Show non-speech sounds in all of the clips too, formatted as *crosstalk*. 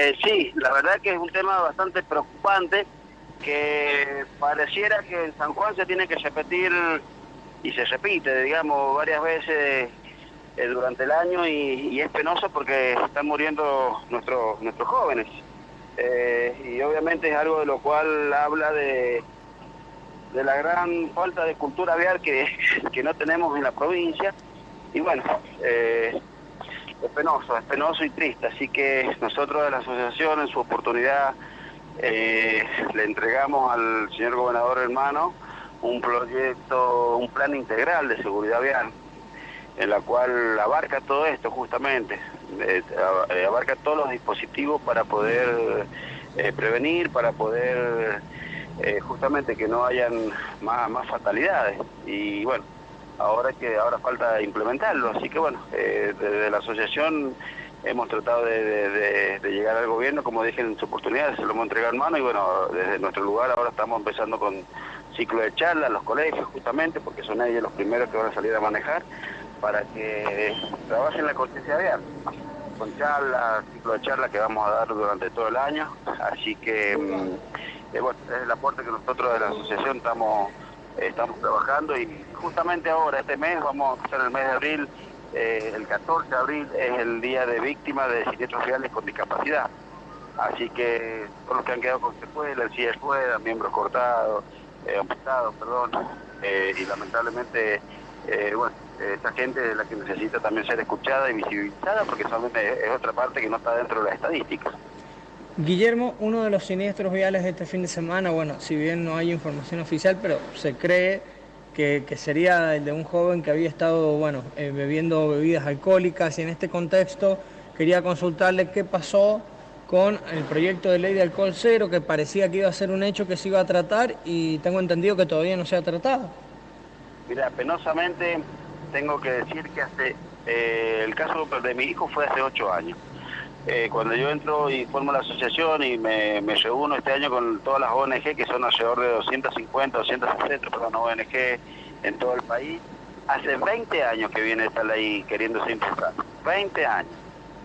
Eh, sí, la verdad que es un tema bastante preocupante que pareciera que en San Juan se tiene que repetir y se repite, digamos, varias veces eh, durante el año y, es penoso porque están muriendo nuestros nuestros jóvenes. Eh, y obviamente es algo de lo cual habla de, de la gran falta de cultura vial que, *laughs* que no tenemos en la provincia. Y bueno, penoso, es penoso y triste. Así que nosotros de la asociación en su oportunidad le entregamos al señor gobernador hermano un proyecto, un plan integral de seguridad vial, en la cual abarca todo esto justamente, eh, eh, abarca todos los dispositivos para poder eh, prevenir, para poder justamente que no hayan más, más fatalidades. Y bueno, ahora que ahora falta implementarlo, así que bueno, desde la asociación hemos tratado de, llegar al gobierno, como dije en su oportunidad, se lo hemos entregado en mano y bueno, desde nuestro lugar ahora estamos empezando con ciclo de charlas, los colegios justamente, porque son ellos los primeros que van a salir a manejar, para que trabajen la conciencia vial, con charlas, ciclo de charlas que vamos a dar durante todo el año, así que mm, eh, bueno, es el aporte que nosotros de la asociación estamos, estamos trabajando y justamente ahora, este mes, vamos a empezar el mes de abril, eh, el 14 de abril es el día de víctimas de siniestros reales con discapacidad. Así que todos los que han quedado con secuelas, silla de ruedas, miembros cortados, eh, amputados, perdón, eh, y lamentablemente, eh, bueno, esa gente es la que necesita también ser escuchada y visibilizada porque solamente es otra parte que no está dentro de las estadísticas. Guillermo, uno de los siniestros viales de este fin de semana, bueno, si bien no hay información oficial, pero se cree que, sería el de un joven que había estado, bueno, bebiendo bebidas alcohólicas y en este contexto quería consultarle qué pasó con el proyecto de ley de alcohol cero que parecía que iba a ser un hecho que se iba a tratar y tengo entendido que todavía no se ha tratado. Mira, penosamente tengo que decir que hace eh, el caso de mi hijo fue hace ocho años. Eh, cuando yo entro y formo la asociación y me, reúno este año con todas las ONG, que son alrededor de 250, 260, perdón, ONG en todo el país, hace 20 años que viene esta ley queriéndose impulsar. 20 años.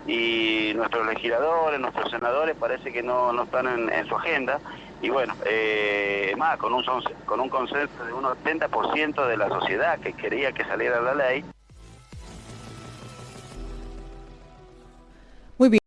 Y nuestros legisladores, nuestros senadores parece que no, no están en, su agenda. Y bueno, eh, más con un, con un consenso de un 80% de la sociedad que quería que saliera la ley,